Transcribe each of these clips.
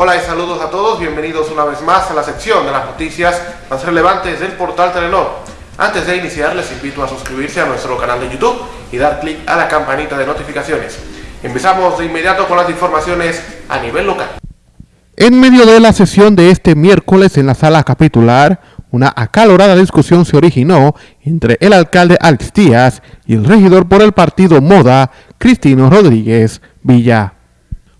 Hola y saludos a todos, bienvenidos una vez más a la sección de las noticias más relevantes del portal Telenor. Antes de iniciar les invito a suscribirse a nuestro canal de YouTube y dar clic a la campanita de notificaciones. Empezamos de inmediato con las informaciones a nivel local. En medio de la sesión de este miércoles en la sala capitular, una acalorada discusión se originó entre el alcalde Alex Díaz y el regidor por el partido Moda, Cristino Rodríguez Villa.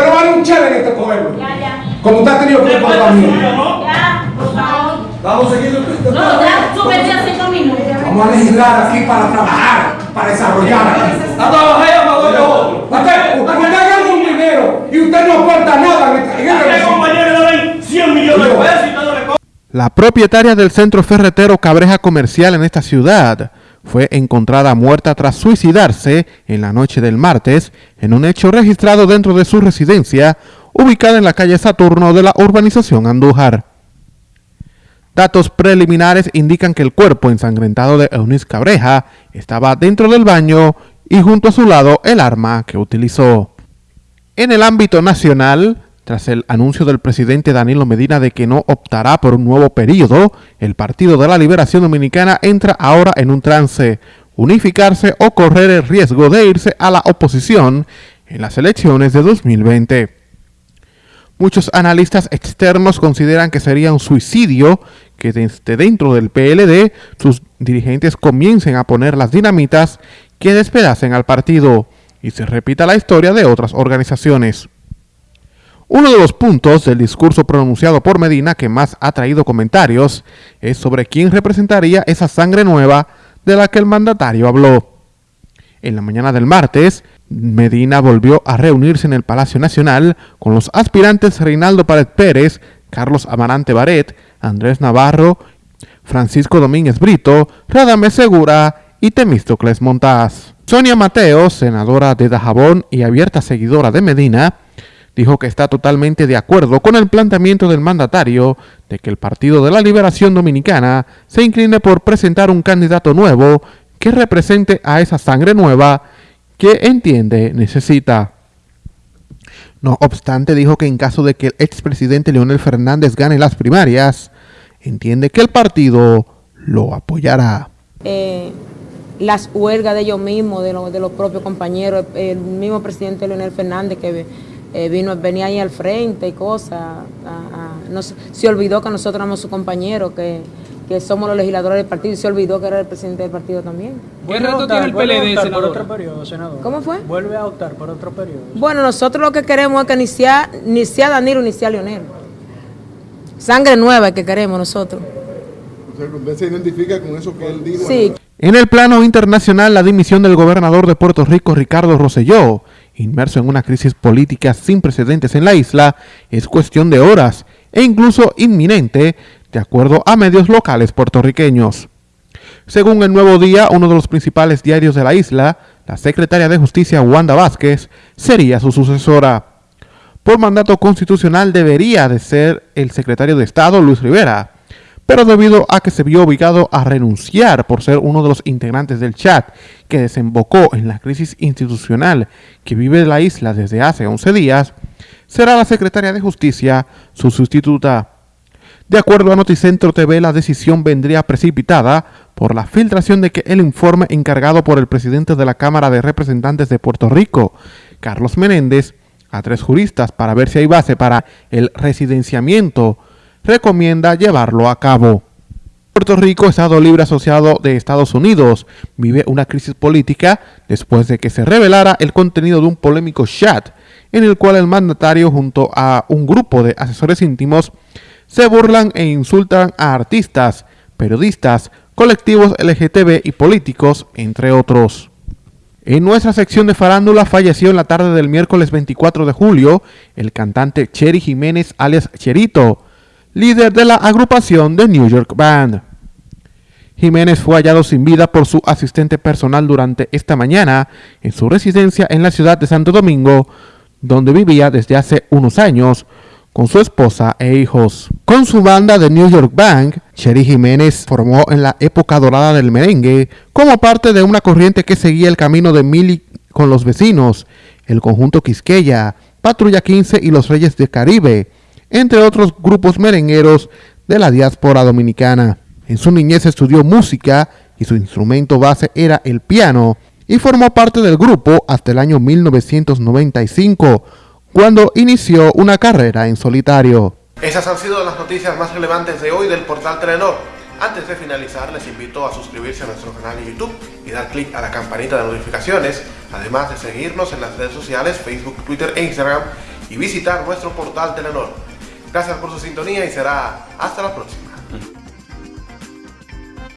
no vale un chévere en este pueblo. Como usted ha tenido comportamiento. Vamos a seguir. No, ya a cinco minutos. Vamos a legislar aquí para trabajar, para desarrollar. A trabajar a favor de La propietaria del centro ferretero Cabreja Comercial en esta ciudad fue encontrada muerta tras suicidarse en la noche del martes en un hecho registrado dentro de su residencia ubicada en la calle Saturno de la urbanización Andújar. Datos preliminares indican que el cuerpo ensangrentado de Eunice Cabreja estaba dentro del baño y junto a su lado el arma que utilizó. En el ámbito nacional, tras el anuncio del presidente Danilo Medina de que no optará por un nuevo periodo, el Partido de la Liberación Dominicana entra ahora en un trance, unificarse o correr el riesgo de irse a la oposición en las elecciones de 2020. Muchos analistas externos consideran que sería un suicidio que desde dentro del PLD sus dirigentes comiencen a poner las dinamitas que despedacen al partido y se repita la historia de otras organizaciones. Uno de los puntos del discurso pronunciado por Medina que más ha traído comentarios es sobre quién representaría esa sangre nueva de la que el mandatario habló. En la mañana del martes, Medina volvió a reunirse en el Palacio Nacional con los aspirantes Reinaldo Pared Pérez, Carlos Amarante Baret, Andrés Navarro, Francisco Domínguez Brito, Radamés Segura y Temístocles Montaz. Sonia Mateo, senadora de Dajabón y abierta seguidora de Medina, dijo que está totalmente de acuerdo con el planteamiento del mandatario de que el Partido de la Liberación Dominicana se incline por presentar un candidato nuevo que represente a esa sangre nueva que entiende necesita. No obstante, dijo que en caso de que el expresidente Leonel Fernández gane las primarias, entiende que el partido lo apoyará. Eh, las huelgas de ellos mismos, de, de los propios compañeros, el mismo presidente Leonel Fernández que eh, vino, venía ahí al frente y cosas. se olvidó que nosotros éramos su compañero, que, somos los legisladores del partido y se olvidó que era el presidente del partido también. ¿Qué reto tiene el PLD, por otro periodo, senador? ¿Cómo fue? Vuelve a optar por otro periodo. Bueno, nosotros lo que queremos es que ni sea, ni sea Danilo ni sea Leonel. Sangre nueva que queremos nosotros. ¿Usted se identifica con eso que él dijo? Sí. En el plano internacional, la dimisión del gobernador de Puerto Rico, Ricardo Rosselló, inmerso en una crisis política sin precedentes en la isla, es cuestión de horas e incluso inminente, de acuerdo a medios locales puertorriqueños. Según el Nuevo Día, uno de los principales diarios de la isla, la secretaria de Justicia Wanda Vázquez sería su sucesora. Por mandato constitucional debería de ser el secretario de Estado Luis Rivera, pero debido a que se vio obligado a renunciar por ser uno de los integrantes del chat que desembocó en la crisis institucional que vive la isla desde hace 11 días, será la secretaria de Justicia su sustituta. De acuerdo a Noticentro TV, la decisión vendría precipitada por la filtración de que el informe encargado por el presidente de la Cámara de Representantes de Puerto Rico, Carlos Menéndez, a tres juristas para ver si hay base para el residenciamiento recomienda llevarlo a cabo. Puerto Rico, Estado Libre Asociado de Estados Unidos, vive una crisis política después de que se revelara el contenido de un polémico chat en el cual el mandatario junto a un grupo de asesores íntimos se burlan e insultan a artistas, periodistas, colectivos LGTB y políticos, entre otros. En nuestra sección de farándula falleció en la tarde del miércoles 24 de julio el cantante Cheri Jiménez alias Cherito, líder de la agrupación de New York Band. Jiménez fue hallado sin vida por su asistente personal durante esta mañana en su residencia en la ciudad de Santo Domingo, donde vivía desde hace unos años con su esposa e hijos. Con su banda de New York Bank, Sherry Jiménez formó en la época dorada del merengue como parte de una corriente que seguía el camino de Mili con los vecinos, el conjunto Quisqueya, Patrulla 15 y los Reyes del Caribe, entre otros grupos merengueros de la diáspora dominicana. En su niñez estudió música y su instrumento base era el piano y formó parte del grupo hasta el año 1995, cuando inició una carrera en solitario. Esas han sido las noticias más relevantes de hoy del portal Telenor. Antes de finalizar, les invito a suscribirse a nuestro canal de YouTube y dar clic a la campanita de notificaciones, además de seguirnos en las redes sociales Facebook, Twitter e Instagram y visitar nuestro portal Telenor. Gracias por su sintonía y será hasta la próxima.